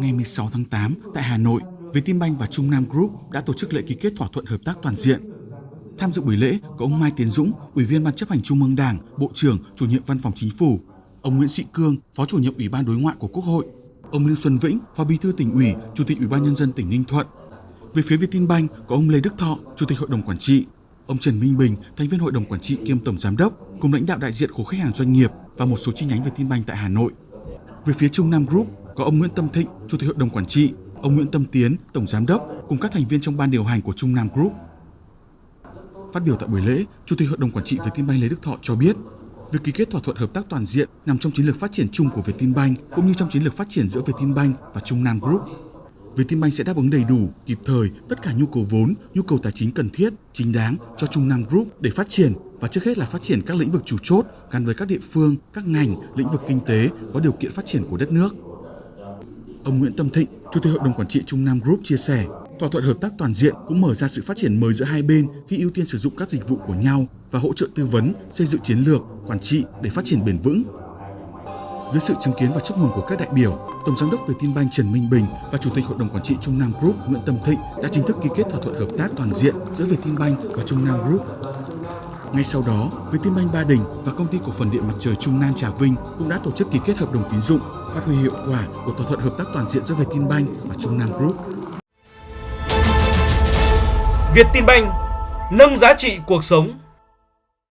Ngày 16 tháng 8 tại Hà Nội, Vietinbank và Trung Nam Group đã tổ chức lễ ký kết thỏa thuận hợp tác toàn diện. Tham dự buổi lễ có ông Mai Tiến Dũng, Ủy viên Ban chấp hành Trung ương Đảng, Bộ trưởng, Chủ nhiệm Văn phòng Chính phủ, ông Nguyễn Sĩ Cương, Phó Chủ nhiệm Ủy ban Đối ngoại của Quốc hội, ông Lưu Xuân Vĩnh, Phó Bí thư tỉnh ủy, Chủ tịch Ủy ban nhân dân tỉnh Ninh Thuận. Về phía Vietinbank có ông Lê Đức Thọ, Chủ tịch Hội đồng quản trị, ông Trần Minh Bình, thành viên Hội đồng quản trị kiêm tổng giám đốc, cùng lãnh đạo đại diện của khách hàng doanh nghiệp và một số chi nhánh Vietinbank tại Hà Nội. Về phía Trung Nam Group có ông Nguyễn Tâm Thịnh, Chủ tịch Hội đồng quản trị, ông Nguyễn Tâm Tiến, tổng giám đốc cùng các thành viên trong ban điều hành của Trung Nam Group. Phát biểu tại buổi lễ, Chủ tịch Hội đồng quản trị Vietinbank Lê Đức Thọ cho biết, việc ký kết thỏa thuận hợp tác toàn diện nằm trong chiến lược phát triển chung của Vietinbank cũng như trong chiến lược phát triển giữa Vietinbank và Trung Nam Group. Vietinbank sẽ đáp ứng đầy đủ, kịp thời tất cả nhu cầu vốn, nhu cầu tài chính cần thiết, chính đáng cho Trung Nam Group để phát triển và trước hết là phát triển các lĩnh vực chủ chốt gắn với các địa phương, các ngành, lĩnh vực kinh tế có điều kiện phát triển của đất nước. Ông Nguyễn Tâm Thịnh, Chủ tịch Hội đồng Quản trị Trung Nam Group chia sẻ, thỏa thuận hợp tác toàn diện cũng mở ra sự phát triển mới giữa hai bên khi ưu tiên sử dụng các dịch vụ của nhau và hỗ trợ tư vấn, xây dựng chiến lược, quản trị để phát triển bền vững. Dưới sự chứng kiến và chúc mừng của các đại biểu, Tổng giám đốc Vietinbank Trần Minh Bình và Chủ tịch Hội đồng Quản trị Trung Nam Group Nguyễn Tâm Thịnh đã chính thức ký kết thỏa thuận hợp tác toàn diện giữa Vietinbank và Trung Nam Group. Ngay sau đó, Vietinbank Ba Đình và Công ty Cổ phần Điện Mặt trời Trung Nam Trà Vinh cũng đã tổ chức ký kết hợp đồng tín dụng, phát huy hiệu quả của thỏa thuận hợp tác toàn diện giữa Vietinbank và Trung Nam Group. Vietinbank nâng giá trị cuộc sống